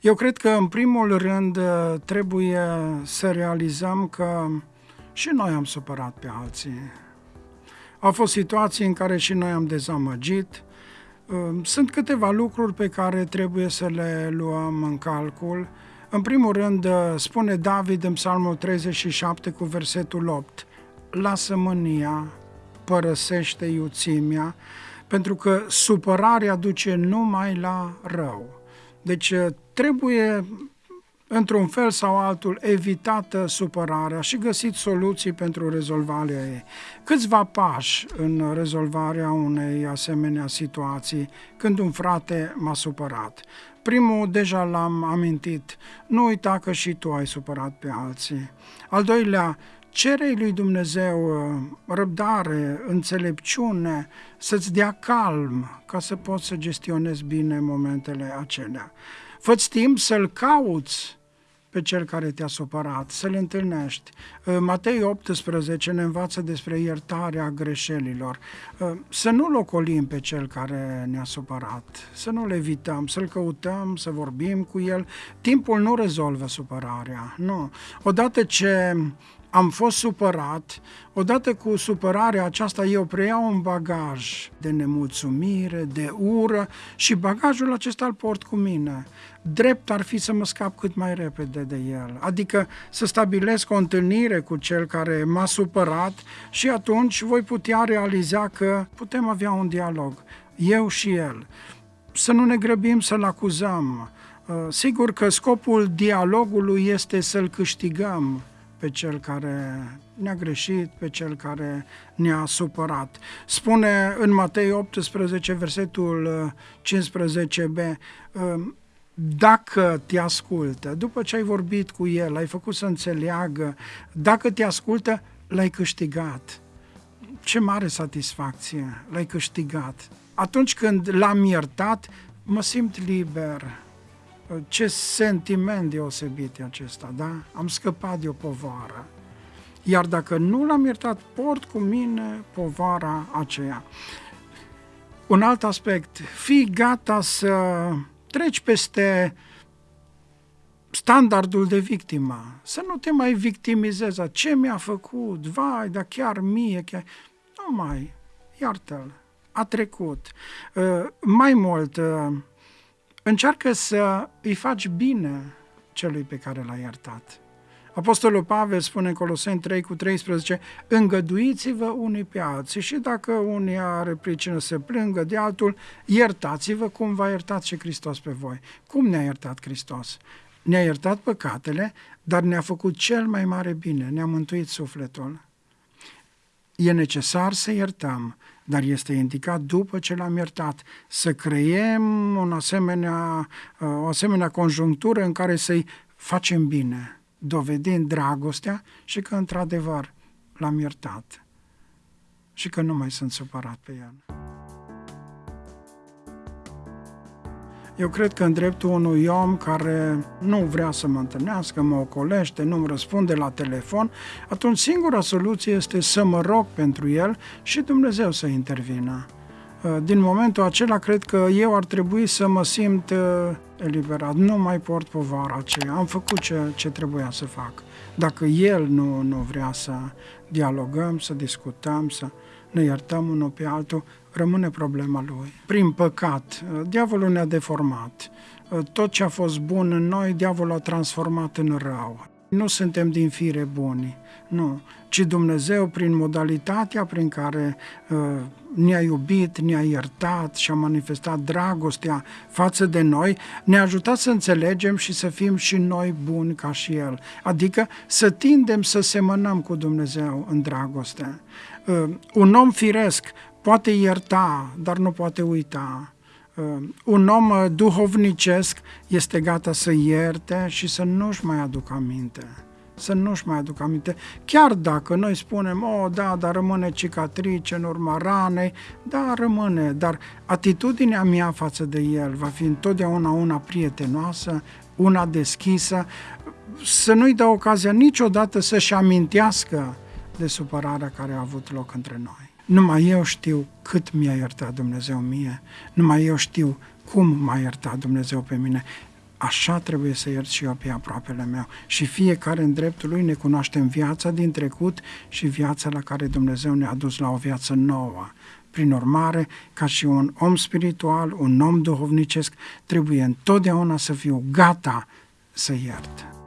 Eu cred că, în primul rând, trebuie să realizăm că și noi am supărat pe alții. Au fost situații în care și noi am dezamăgit. Sunt câteva lucruri pe care trebuie să le luăm în calcul. În primul rând, spune David în Psalmul 37 cu versetul 8, Lasă mânia, părăsește iuțimea, pentru că supărarea duce numai la rău. Deci trebuie într-un fel sau altul, evitată supărarea și găsit soluții pentru rezolvarea ei. Câțiva pași în rezolvarea unei asemenea situații când un frate m-a supărat. Primul deja l-am amintit, nu uita că și tu ai supărat pe alții. Al doilea, cere lui Dumnezeu uh, răbdare, înțelepciune, să-ți dea calm ca să poți să gestionezi bine momentele acelea. Fă-ți timp să-L cauți pe cel care te-a supărat, să-l întâlnești. Uh, Matei 18 ne învață despre iertarea greșelilor. Uh, să nu locolim pe cel care ne-a supărat, să nu le evităm, să-l căutăm, să vorbim cu el. Timpul nu rezolvă supărarea, nu. Odată ce am fost supărat, odată cu supărarea aceasta eu preiau un bagaj de nemulțumire, de ură și bagajul acesta îl port cu mine. Drept ar fi să mă scap cât mai repede de el, adică să stabilesc o întâlnire cu cel care m-a supărat și atunci voi putea realiza că putem avea un dialog, eu și el. Să nu ne grăbim să-l acuzăm, Sigur că scopul dialogului este să-l câștigăm, pe cel care ne-a greșit, pe cel care ne-a supărat. Spune în Matei 18, versetul 15b, uh, dacă te ascultă, după ce ai vorbit cu el, ai făcut să înțeleagă, dacă te ascultă, l-ai câștigat. Ce mare satisfacție, l-ai câștigat. Atunci când l-am iertat, mă simt liber, ce sentiment deosebit e acesta, da? Am scăpat de o povară. Iar dacă nu l-am iertat, port cu mine povara aceea. Un alt aspect, fii gata să treci peste standardul de victimă, să nu te mai victimizezi, ce mi-a făcut, vai, dar chiar mie, chiar... Nu mai, iartă-l, a trecut. Uh, mai mult, uh, încearcă să îi faci bine celui pe care l-ai iertat. Apostolul Pavel spune în Coloseni 3 cu 13, îngăduiți-vă unii pe alții și dacă unii are pricină să plângă de altul, iertați-vă cum v-a iertat și Hristos pe voi. Cum ne-a iertat Hristos? Ne-a iertat păcatele, dar ne-a făcut cel mai mare bine, ne-a mântuit sufletul. E necesar să iertăm, dar este indicat după ce l-am iertat, să creiem un asemenea, o asemenea conjunctură în care să-i facem bine, dovedind dragostea și că într-adevăr l-am iertat și că nu mai sunt supărat pe el. Eu cred că în dreptul unui om care nu vrea să mă întâlnească, mă ocolește, nu-mi răspunde la telefon, atunci singura soluție este să mă rog pentru el și Dumnezeu să intervină. Uh, din momentul acela, cred că eu ar trebui să mă simt uh, eliberat. Nu mai port povara aceea. Am făcut ce, ce trebuia să fac. Dacă el nu, nu vrea să dialogăm, să discutăm, să ne iertăm unul pe altul, rămâne problema lui. Prin păcat, diavolul ne-a deformat. Tot ce a fost bun în noi, diavolul a transformat în rău. Nu suntem din fire buni, nu, ci Dumnezeu, prin modalitatea prin care uh, ne-a iubit, ne-a iertat și a manifestat dragostea față de noi, ne-a ajutat să înțelegem și să fim și noi buni ca și El. Adică să tindem să semănăm cu Dumnezeu în dragoste. Uh, un om firesc poate ierta, dar nu poate uita. Uh, un om uh, duhovnicesc este gata să ierte și să nu-și mai aducă aminte. Să nu-și mai aducă aminte. Chiar dacă noi spunem, oh, da, dar rămâne cicatrice în urma ranei, da, rămâne, dar atitudinea mea față de el va fi întotdeauna una prietenoasă, una deschisă, să nu-i dă ocazia niciodată să-și amintească de supărarea care a avut loc între noi. Numai eu știu cât mi-a iertat Dumnezeu mie, numai eu știu cum m-a iertat Dumnezeu pe mine. așa trebuie să iert și eu pe aproapele meu. Și fiecare în dreptul lui ne cunoaștem viața din trecut și viața la care Dumnezeu ne-a dus la o viață nouă. Prin urmare, ca și un om spiritual, un om duhovnicesc, trebuie întotdeauna să fiu gata să iert.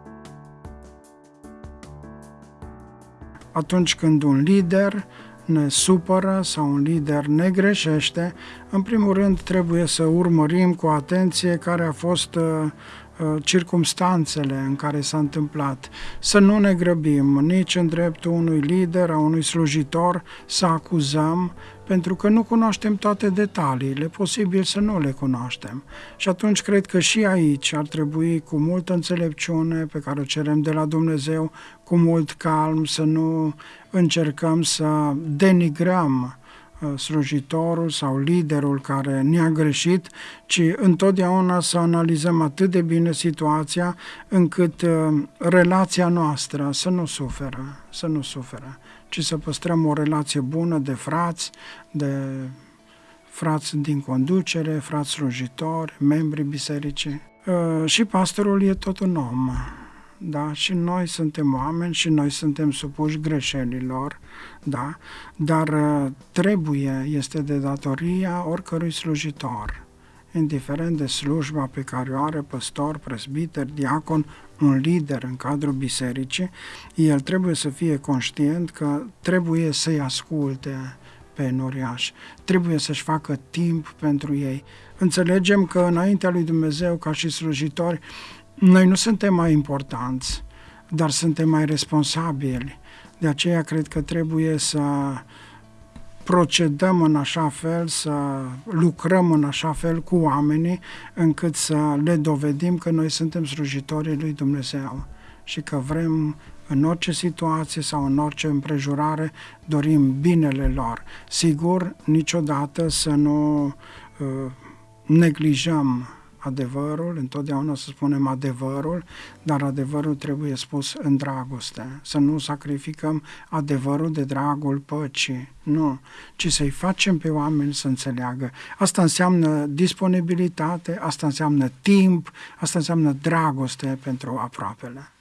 Atunci când un lider ne supără sau un lider ne greșește, în primul rând trebuie să urmărim cu atenție care a fost uh, uh, circumstanțele în care s-a întâmplat. Să nu ne grăbim nici în dreptul unui lider, a unui slujitor, să acuzăm, pentru că nu cunoaștem toate detaliile, posibil să nu le cunoaștem. Și atunci cred că și aici ar trebui cu multă înțelepciune pe care o cerem de la Dumnezeu, cu mult calm, să nu încercăm să denigrăm uh, slujitorul sau liderul care ne-a greșit, ci întotdeauna să analizăm atât de bine situația încât uh, relația noastră să nu suferă, să nu suferă ci să păstrăm o relație bună de frați, de frați din conducere, frați slujitori, membri bisericii. Uh, și pastorul e tot un om, da? Și noi suntem oameni și noi suntem supuși greșelilor, da? Dar uh, trebuie, este de datoria oricărui slujitor, indiferent de slujba pe care o are păstor, presbiter, diacon, un lider în cadrul bisericii, el trebuie să fie conștient că trebuie să-i asculte pe noriaș, trebuie să-și facă timp pentru ei. Înțelegem că înaintea lui Dumnezeu, ca și slujitori, noi nu suntem mai importanți, dar suntem mai responsabili. De aceea cred că trebuie să procedăm în așa fel, să lucrăm în așa fel cu oamenii, încât să le dovedim că noi suntem slujitorii lui Dumnezeu și că vrem în orice situație sau în orice împrejurare dorim binele lor. Sigur, niciodată să nu uh, neglijăm adevărul, întotdeauna să spunem adevărul, dar adevărul trebuie spus în dragoste. Să nu sacrificăm adevărul de dragul păcii, nu, ci să-i facem pe oameni să înțeleagă. Asta înseamnă disponibilitate, asta înseamnă timp, asta înseamnă dragoste pentru aproapele.